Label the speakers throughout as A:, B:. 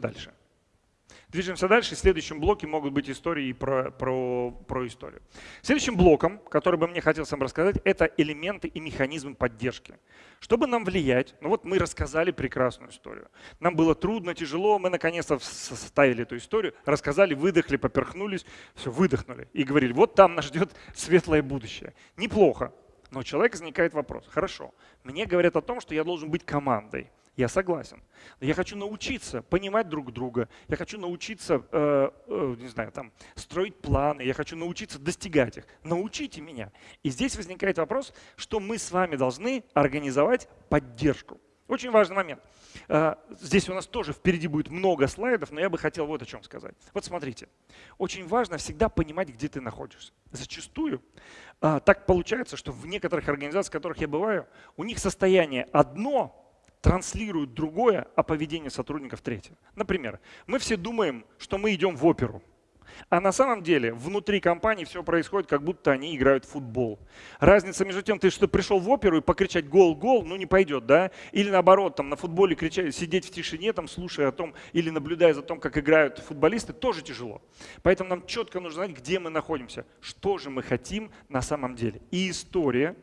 A: дальше. Движемся дальше. В следующем блоке могут быть истории про, про, про историю. Следующим блоком, который бы мне хотелось вам рассказать, это элементы и механизмы поддержки. Чтобы нам влиять, ну вот мы рассказали прекрасную историю. Нам было трудно, тяжело, мы наконец-то составили эту историю, рассказали, выдохли, поперхнулись, все, выдохнули и говорили, вот там нас ждет светлое будущее. Неплохо. Но у человека возникает вопрос, хорошо, мне говорят о том, что я должен быть командой. Я согласен. Я хочу научиться понимать друг друга. Я хочу научиться, э, э, не знаю, там, строить планы. Я хочу научиться достигать их. Научите меня. И здесь возникает вопрос, что мы с вами должны организовать поддержку. Очень важный момент. Э, здесь у нас тоже впереди будет много слайдов, но я бы хотел вот о чем сказать. Вот смотрите, очень важно всегда понимать, где ты находишься. Зачастую э, так получается, что в некоторых организациях, в которых я бываю, у них состояние одно, транслируют другое, а поведение сотрудников третье. Например, мы все думаем, что мы идем в оперу. А на самом деле внутри компании все происходит, как будто они играют в футбол. Разница между тем, ты что пришел в оперу и покричать гол-гол, ну не пойдет, да? Или наоборот, там на футболе кричать, сидеть в тишине, там, слушая о том или наблюдая за том, как играют футболисты, тоже тяжело. Поэтому нам четко нужно знать, где мы находимся, что же мы хотим на самом деле. И история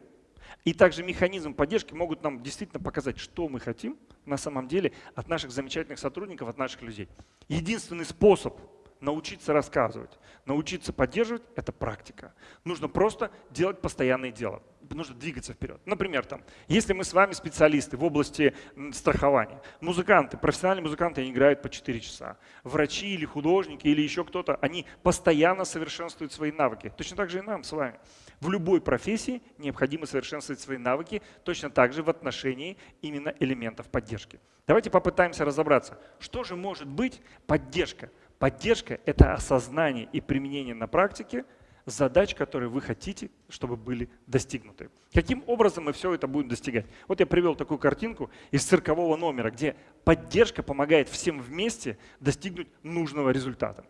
A: и также механизм поддержки могут нам действительно показать, что мы хотим на самом деле от наших замечательных сотрудников, от наших людей. Единственный способ научиться рассказывать, научиться поддерживать – это практика. Нужно просто делать постоянное дело нужно двигаться вперед. Например, там, если мы с вами специалисты в области страхования, музыканты, профессиональные музыканты, они играют по 4 часа. Врачи или художники или еще кто-то, они постоянно совершенствуют свои навыки. Точно так же и нам с вами. В любой профессии необходимо совершенствовать свои навыки, точно так же в отношении именно элементов поддержки. Давайте попытаемся разобраться, что же может быть поддержка. Поддержка – это осознание и применение на практике – задач, которые вы хотите, чтобы были достигнуты. Каким образом мы все это будем достигать? Вот я привел такую картинку из циркового номера, где поддержка помогает всем вместе достигнуть нужного результата.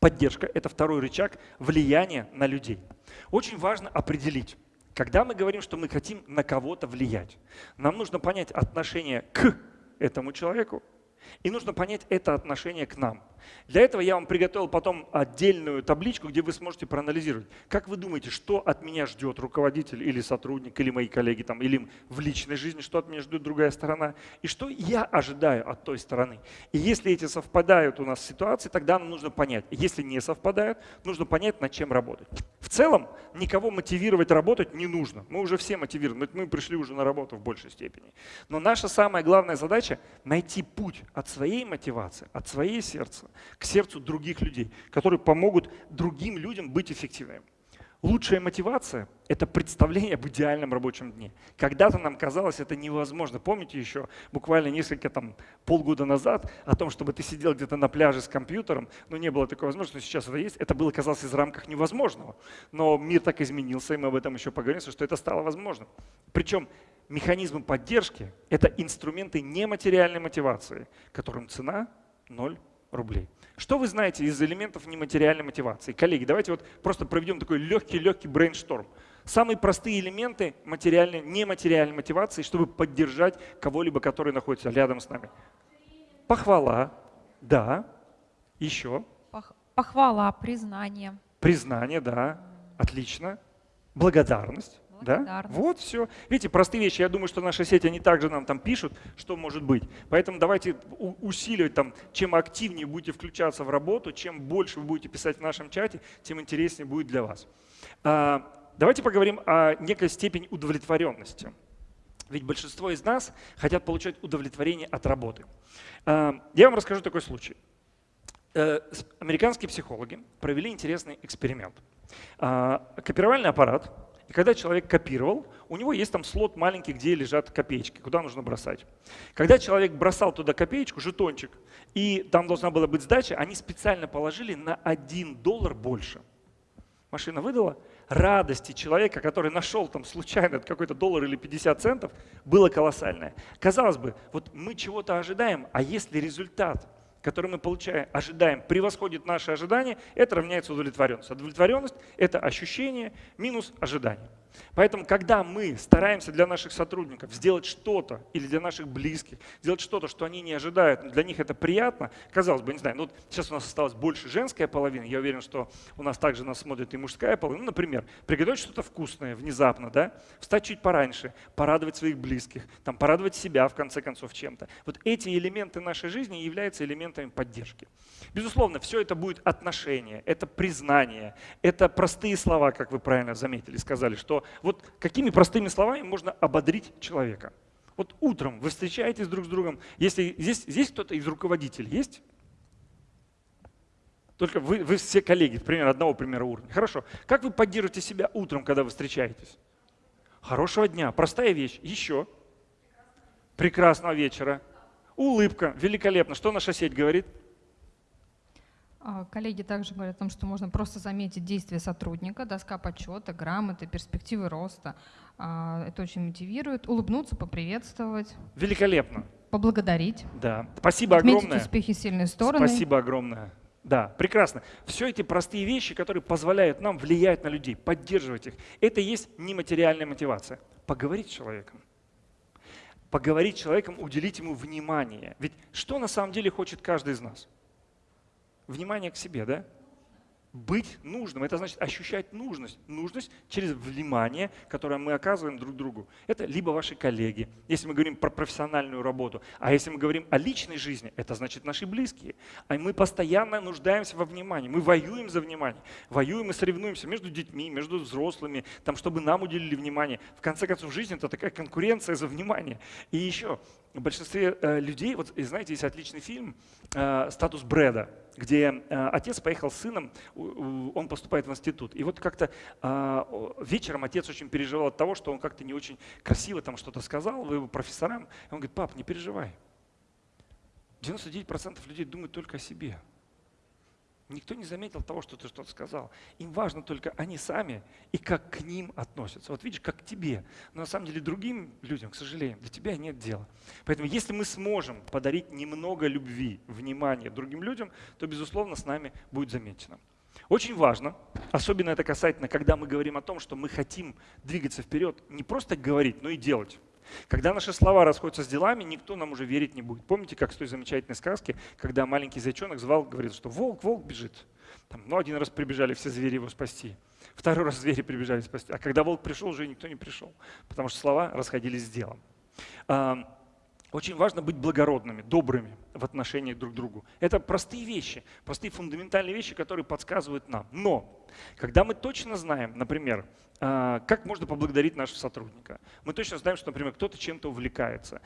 A: Поддержка – это второй рычаг влияния на людей. Очень важно определить, когда мы говорим, что мы хотим на кого-то влиять, нам нужно понять отношение к этому человеку, и нужно понять это отношение к нам. Для этого я вам приготовил потом отдельную табличку, где вы сможете проанализировать. Как вы думаете, что от меня ждет руководитель или сотрудник, или мои коллеги, там, или в личной жизни, что от меня ждет другая сторона, и что я ожидаю от той стороны. И если эти совпадают у нас ситуации, тогда нам нужно понять. Если не совпадают, нужно понять, над чем работать. В целом, никого мотивировать работать не нужно. Мы уже все мотивированы, мы пришли уже на работу в большей степени. Но наша самая главная задача – найти путь от своей мотивации, от своей сердца к сердцу других людей, которые помогут другим людям быть эффективными. Лучшая мотивация – это представление об идеальном рабочем дне. Когда-то нам казалось это невозможно. Помните еще буквально несколько, там, полгода назад о том, чтобы ты сидел где-то на пляже с компьютером, но не было такой возможности, но сейчас это есть. Это было, казалось, из рамках невозможного. Но мир так изменился, и мы об этом еще поговорим, что это стало возможным. Причем механизмы поддержки – это инструменты нематериальной мотивации, которым цена – ноль рублей. Что вы знаете из элементов нематериальной мотивации? Коллеги, давайте вот просто проведем такой легкий-легкий брейншторм. Самые простые элементы материальной, нематериальной мотивации, чтобы поддержать кого-либо, который находится рядом с нами. Похвала, да. Еще.
B: Похвала, признание.
A: Признание, да. Отлично. Благодарность. Да? Вот все. Видите, простые вещи. Я думаю, что наши сети, они также нам там пишут, что может быть. Поэтому давайте усиливать там, чем активнее будете включаться в работу, чем больше вы будете писать в нашем чате, тем интереснее будет для вас. А, давайте поговорим о некой степени удовлетворенности. Ведь большинство из нас хотят получать удовлетворение от работы. А, я вам расскажу такой случай. Э, американские психологи провели интересный эксперимент. А, копировальный аппарат когда человек копировал, у него есть там слот маленький, где лежат копеечки, куда нужно бросать. Когда человек бросал туда копеечку, жетончик, и там должна была быть сдача, они специально положили на 1 доллар больше. Машина выдала. Радости человека, который нашел там случайно какой-то доллар или 50 центов, было колоссальное. Казалось бы, вот мы чего-то ожидаем, а если результат который мы получаем, ожидаем, превосходит наши ожидания, это равняется удовлетворенность. Удовлетворенность – это ощущение минус ожидание. Поэтому, когда мы стараемся для наших сотрудников сделать что-то или для наших близких, сделать что-то, что они не ожидают, для них это приятно, казалось бы, не знаю, ну вот сейчас у нас осталось больше женская половина, я уверен, что у нас также нас смотрит и мужская половина. Ну, например, приготовить что-то вкусное внезапно, да, встать чуть пораньше, порадовать своих близких, там, порадовать себя, в конце концов, чем-то. Вот эти элементы нашей жизни являются элементами поддержки. Безусловно, все это будет отношение, это признание, это простые слова, как вы правильно заметили, сказали, что вот какими простыми словами можно ободрить человека. Вот утром вы встречаетесь друг с другом, если здесь, здесь кто-то из руководителей есть? Только вы, вы все коллеги, примерно одного примера уровня. Хорошо. Как вы поддерживаете себя утром, когда вы встречаетесь? Хорошего дня. Простая вещь. Еще. Прекрасного вечера. Улыбка. Великолепно. Что наша сеть говорит?
C: А, коллеги также говорят о том, что можно просто заметить действия сотрудника, доска почета, грамоты, перспективы роста. А, это очень мотивирует. Улыбнуться, поприветствовать.
A: Великолепно.
C: Поблагодарить.
A: Да. Спасибо
C: Отметить
A: огромное.
C: успехи, сильные стороны.
A: Спасибо огромное. Да, прекрасно. Все эти простые вещи, которые позволяют нам влиять на людей, поддерживать их, это и есть нематериальная мотивация. Поговорить с человеком. Поговорить с человеком, уделить ему внимание. Ведь что на самом деле хочет каждый из нас? Внимание к себе, да? Быть нужным, это значит ощущать нужность. Нужность через внимание, которое мы оказываем друг другу. Это либо ваши коллеги, если мы говорим про профессиональную работу. А если мы говорим о личной жизни, это значит наши близкие. А мы постоянно нуждаемся во внимании. Мы воюем за внимание. Воюем и соревнуемся между детьми, между взрослыми, там, чтобы нам уделили внимание. В конце концов, жизнь – это такая конкуренция за внимание. И еще, в большинстве э, людей, вот знаете, есть отличный фильм э, «Статус Брэда», где э, отец поехал с сыном, он поступает в институт. И вот как-то вечером отец очень переживал от того, что он как-то не очень красиво там что-то сказал его профессорам. И он говорит, пап, не переживай. 99% людей думают только о себе. Никто не заметил того, что ты что-то сказал. Им важно только они сами и как к ним относятся. Вот видишь, как к тебе. Но на самом деле другим людям, к сожалению, для тебя нет дела. Поэтому если мы сможем подарить немного любви, внимания другим людям, то, безусловно, с нами будет замечено. Очень важно, особенно это касательно, когда мы говорим о том, что мы хотим двигаться вперед, не просто говорить, но и делать. Когда наши слова расходятся с делами, никто нам уже верить не будет. Помните, как с той замечательной сказки, когда маленький зайчонок звал, говорит, что волк, волк бежит. Там, ну, один раз прибежали все звери его спасти. Второй раз звери прибежали спасти. А когда волк пришел, уже никто не пришел, потому что слова расходились с делом. Очень важно быть благородными, добрыми в отношении друг к другу. Это простые вещи, простые фундаментальные вещи, которые подсказывают нам. Но когда мы точно знаем, например, а, как можно поблагодарить нашего сотрудника, мы точно знаем, что, например, кто-то чем-то увлекается,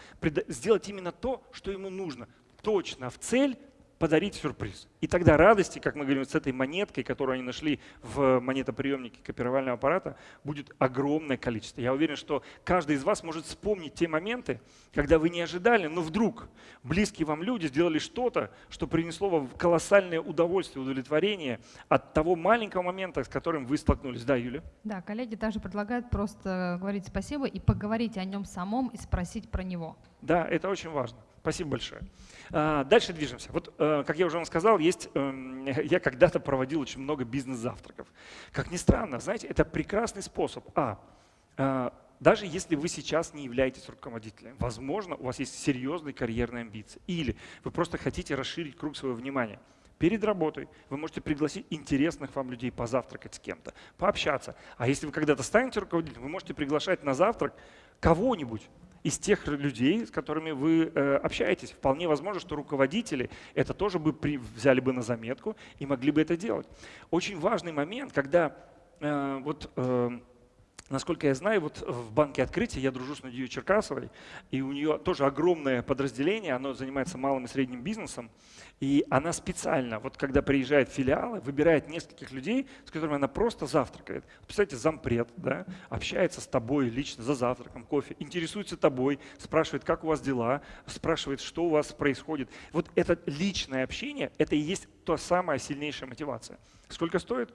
A: сделать именно то, что ему нужно, точно в цель подарить сюрприз. И тогда радости, как мы говорим, с этой монеткой, которую они нашли в монетоприемнике копировального аппарата, будет огромное количество. Я уверен, что каждый из вас может вспомнить те моменты, когда вы не ожидали, но вдруг близкие вам люди сделали что-то, что принесло вам колоссальное удовольствие, удовлетворение от того маленького момента, с которым вы столкнулись. Да, Юля?
C: Да, коллеги также предлагают просто говорить спасибо и поговорить о нем самом и спросить про него.
A: Да, это очень важно. Спасибо большое. А, дальше движемся. Вот, э, как я уже вам сказал, есть, эм, я когда-то проводил очень много бизнес-завтраков. Как ни странно, знаете, это прекрасный способ. А, э, даже если вы сейчас не являетесь руководителем, возможно, у вас есть серьезные карьерные амбиции. Или вы просто хотите расширить круг своего внимания. Перед работой вы можете пригласить интересных вам людей позавтракать с кем-то, пообщаться. А если вы когда-то станете руководителем, вы можете приглашать на завтрак кого-нибудь, из тех людей, с которыми вы э, общаетесь. Вполне возможно, что руководители это тоже бы взяли бы на заметку и могли бы это делать. Очень важный момент, когда э, вот э, Насколько я знаю, вот в банке открытия я дружу с Надеей Черкасовой, и у нее тоже огромное подразделение, оно занимается малым и средним бизнесом, и она специально, вот когда приезжает в филиалы, выбирает нескольких людей, с которыми она просто завтракает. Представьте, зампред, да, общается с тобой лично за завтраком, кофе, интересуется тобой, спрашивает, как у вас дела, спрашивает, что у вас происходит. Вот это личное общение, это и есть та самая сильнейшая мотивация. Сколько стоит?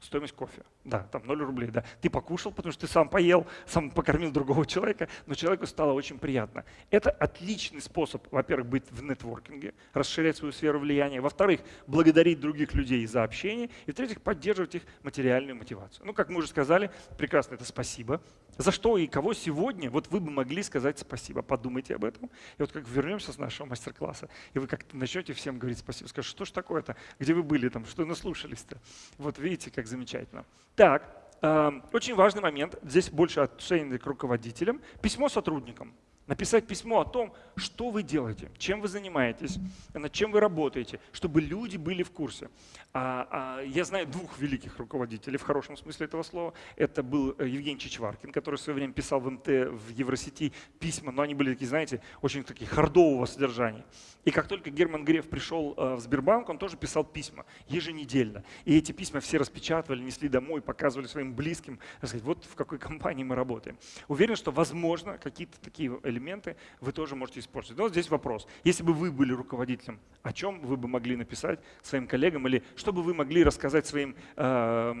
A: Стоимость кофе. Да, там 0 рублей. Да. Ты покушал, потому что ты сам поел, сам покормил другого человека, но человеку стало очень приятно. Это отличный способ, во-первых, быть в нетворкинге, расширять свою сферу влияния. Во-вторых, благодарить других людей за общение. И в-третьих, поддерживать их материальную мотивацию. Ну, как мы уже сказали, прекрасно это спасибо. За что и кого сегодня вот вы бы могли сказать спасибо. Подумайте об этом. И вот как вернемся с нашего мастер-класса, и вы как-то начнете всем говорить спасибо. Скажете, что ж такое-то? Где вы были там? Что наслушались-то? Вот видите, как замечательно. Так, э, очень важный момент. Здесь больше отношение к руководителям. Письмо сотрудникам написать письмо о том, что вы делаете, чем вы занимаетесь, над чем вы работаете, чтобы люди были в курсе. А, а, я знаю двух великих руководителей в хорошем смысле этого слова. Это был э, Евгений Чичваркин, который в свое время писал в МТ, в Евросети письма, но они были такие, знаете, очень такие хардового содержания. И как только Герман Греф пришел э, в Сбербанк, он тоже писал письма еженедельно. И эти письма все распечатывали, несли домой, показывали своим близким, сказать, вот в какой компании мы работаем. Уверен, что возможно какие-то такие элементы вы тоже можете использовать. Но здесь вопрос. Если бы вы были руководителем, о чем вы бы могли написать своим коллегам или что бы вы могли рассказать своим э,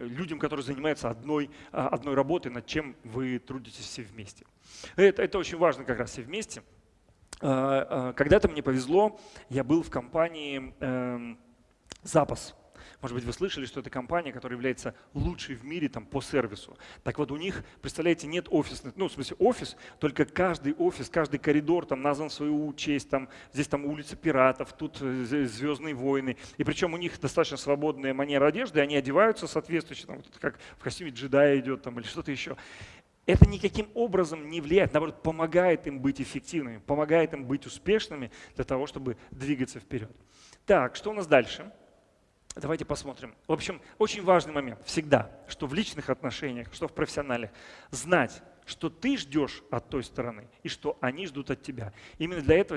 A: людям, которые занимаются одной, а, одной работой, над чем вы трудитесь все вместе. Это, это очень важно как раз все вместе. Э, э, когда-то мне повезло, я был в компании эм, Запас. Может быть, вы слышали, что это компания, которая является лучшей в мире там, по сервису. Так вот, у них, представляете, нет офисных, ну, в смысле, офис, только каждый офис, каждый коридор там назван в свою честь. Там, здесь там улица пиратов, тут э, Звездные войны. И причем у них достаточно свободная манера одежды, они одеваются соответствующе, там, вот, как в костюме джедая идет там, или что-то еще. Это никаким образом не влияет, наоборот, помогает им быть эффективными, помогает им быть успешными для того, чтобы двигаться вперед. Так, что у нас дальше? Давайте посмотрим. В общем, очень важный момент всегда, что в личных отношениях, что в профессиональных, знать, что ты ждешь от той стороны и что они ждут от тебя. Именно для этого здесь